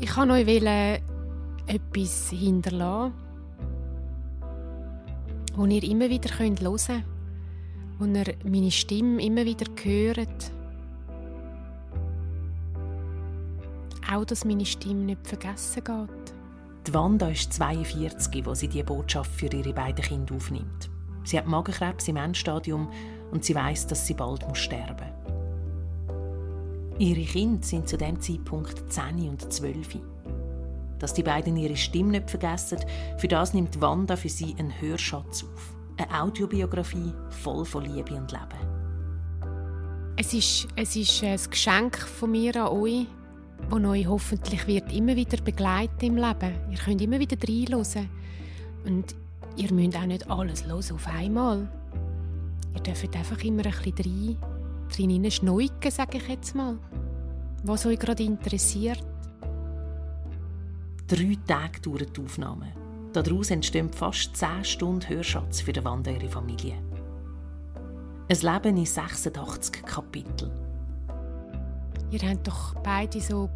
Ich kann euch etwas hinterlassen, wo ihr immer wieder hören könnt, wo ihr meine Stimme immer wieder hört. Auch, dass meine Stimme nicht vergessen geht. Die Wanda ist 42, wo sie diese Botschaft für ihre beiden Kinder aufnimmt. Sie hat Magenkrebs im Endstadium und sie weiß, dass sie bald sterben muss. Ihre Kinder sind zu dem Zeitpunkt 10 und 12. Dass die beiden ihre Stimme nicht vergessen, für das nimmt Wanda für sie einen Hörschatz auf. Eine Audiobiografie voll von Liebe und Leben. Es ist, es ist ein Geschenk von mir an euch, das euch hoffentlich wird immer wieder begleiten im Leben. Ihr könnt immer wieder reinhören. Und ihr müsst auch nicht alles hören auf einmal. Ihr dürft einfach immer ein bisschen rein, drin schneuken, sage ich jetzt mal. Was euch gerade interessiert. Drei Tage dauern die Aufnahmen. Daraus entstehen fast zehn Stunden Hörschatz für die Wanda ihre Familie. Ein Leben in 86 Kapiteln. Ihr habt doch beide so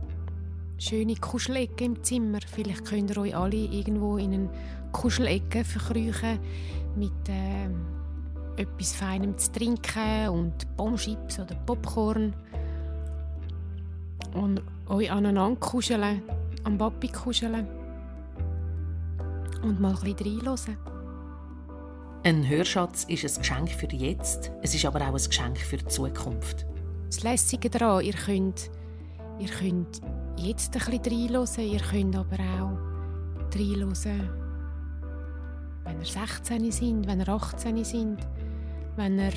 schöne Kuschelecke im Zimmer. Vielleicht könnt ihr euch alle irgendwo in eine Kuschelecke verkriechen mit äh, etwas Feinem zu trinken und Bombschips oder Popcorn. Und euch aneinander kuscheln, am Papi kuscheln und mal ein bisschen reinhören. Ein Hörschatz ist ein Geschenk für jetzt, es ist aber auch ein Geschenk für die Zukunft. Das Lässige daran, ihr könnt, ihr könnt jetzt ein bisschen reinhören, ihr könnt aber auch reinhören, wenn ihr 16 sind, wenn ihr 18 sind, wenn ihr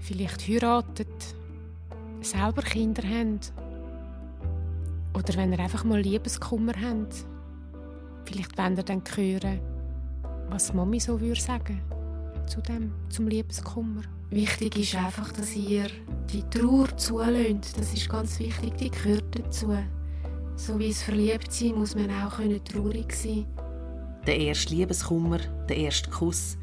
vielleicht heiratet, selber Kinder habt oder wenn ihr einfach mal Liebeskummer habt. Vielleicht wollt ihr dann hören, was Mami so würde sagen zu dem, zum Liebeskummer. Wichtig ist einfach, dass ihr die Trauer zulöhnt. Das ist ganz wichtig, die gehört dazu. So wie es verliebt sein, muss man auch traurig sein Der erste Liebeskummer, der erste Kuss.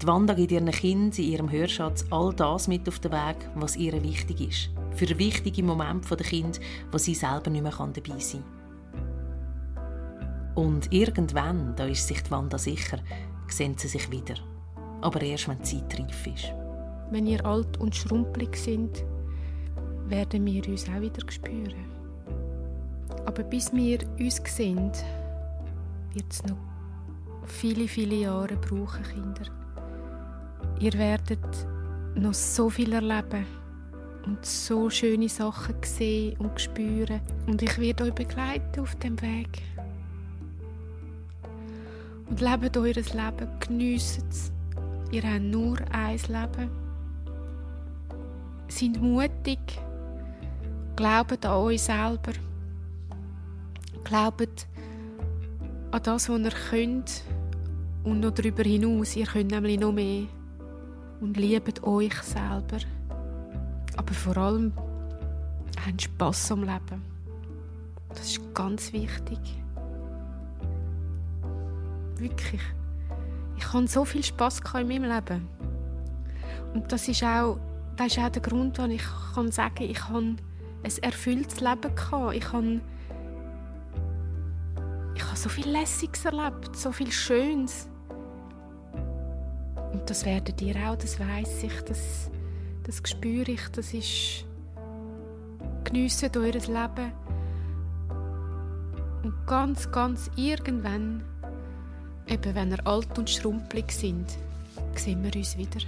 Die Wanda gibt ihren Kind in ihrem Hörschatz all das mit auf den Weg, was ihr wichtig ist. Für wichtige Momente der Kind, wo sie selber nicht mehr dabei sein kann. Und irgendwann, da ist sich die Wanda sicher, sehen sie sich wieder. Aber erst, wenn die Zeit reif ist. Wenn ihr alt und schrumpelig sind, werden wir uns auch wieder spüren. Aber bis wir uns sehen, wird es noch viele, viele Jahre brauchen, Kinder. Ihr werdet noch so viel erleben und so schöne Sachen sehen und spüren. Und ich werde euch begleiten auf dem Weg. Und lebt eures Leben, geniessen es. Ihr habt nur ein Leben. Seid mutig. Glaubt an euch selber. Glaubt an das, was ihr könnt und noch darüber hinaus. Ihr könnt nämlich noch mehr. Und liebt euch selber. Aber vor allem habt Spass am Leben. Das ist ganz wichtig. Wirklich. Ich hatte so viel Spass in meinem Leben. Und das ist auch, das ist auch der Grund, warum ich kann sagen kann, ich habe ein erfülltes Leben gehabt. Ich habe, ich habe so viel Lässiges erlebt, so viel Schönes. Das werdet ihr auch, das weiß ich, das, das spüre ich, das ist geniessen euer Leben. Und ganz, ganz irgendwann, eben wenn ihr alt und schrumpelig sind, sehen wir uns wieder.